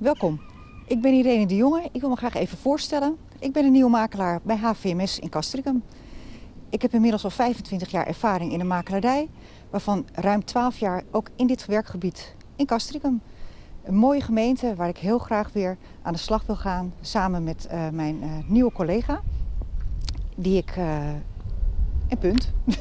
Welkom. Ik ben Irene de Jonge. Ik wil me graag even voorstellen. Ik ben een nieuwe makelaar bij HVMS in Castricum. Ik heb inmiddels al 25 jaar ervaring in de makelaardij, waarvan ruim 12 jaar ook in dit werkgebied in Castricum. Een mooie gemeente waar ik heel graag weer aan de slag wil gaan samen met uh, mijn uh, nieuwe collega. Die ik. Eh, uh, en punt.